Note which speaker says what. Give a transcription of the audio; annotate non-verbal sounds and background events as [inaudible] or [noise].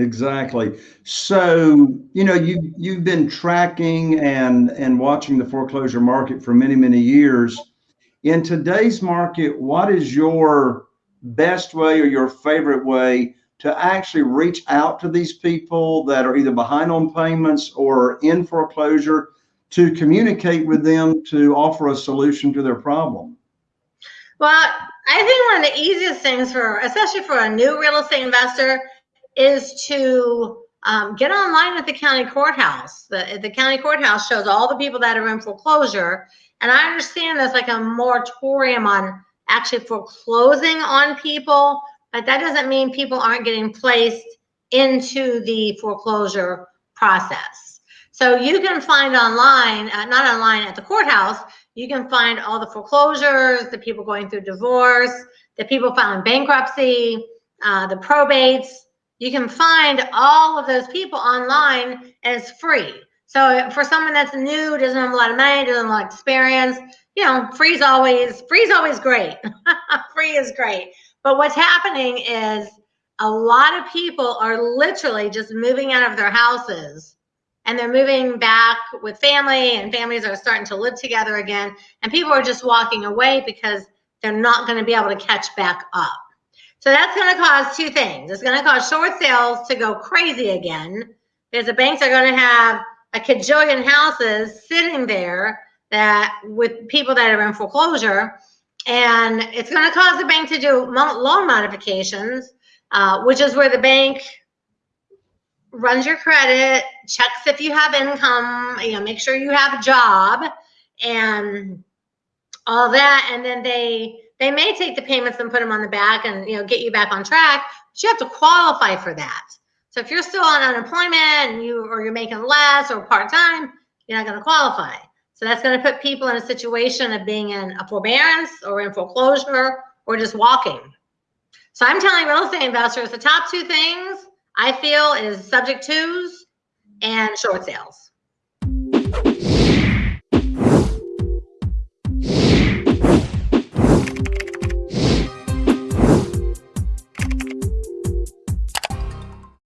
Speaker 1: Exactly. So, you know, you you've been tracking and and watching the foreclosure market for many, many years. In today's market, what is your best way or your favorite way to actually reach out to these people that are either behind on payments or in foreclosure to communicate with them to offer a solution to their problem?
Speaker 2: Well, I think one of the easiest things for, especially for a new real estate investor, is to um, get online at the county courthouse. The, the county courthouse shows all the people that are in foreclosure. And I understand there's like a moratorium on actually foreclosing on people, but that doesn't mean people aren't getting placed into the foreclosure process. So you can find online, uh, not online at the courthouse, you can find all the foreclosures, the people going through divorce, the people filing bankruptcy, uh, the probates, you can find all of those people online and it's free. So for someone that's new, doesn't have a lot of money, doesn't have a lot of experience, you know, free is always free is always great. [laughs] free is great. But what's happening is a lot of people are literally just moving out of their houses and they're moving back with family and families are starting to live together again and people are just walking away because they're not going to be able to catch back up. So that's going to cause two things. It's going to cause short sales to go crazy again because the banks are going to have a cajillion houses sitting there that with people that are in foreclosure. And it's going to cause the bank to do loan modifications, uh, which is where the bank runs your credit, checks if you have income, you know, make sure you have a job and all that. And then they they may take the payments and put them on the back and you know get you back on track, but you have to qualify for that. So if you're still on unemployment and you or you're making less or part-time, you're not going to qualify. So that's going to put people in a situation of being in a forbearance or in foreclosure or just walking. So I'm telling real estate investors the top two things I feel is subject twos and short sales.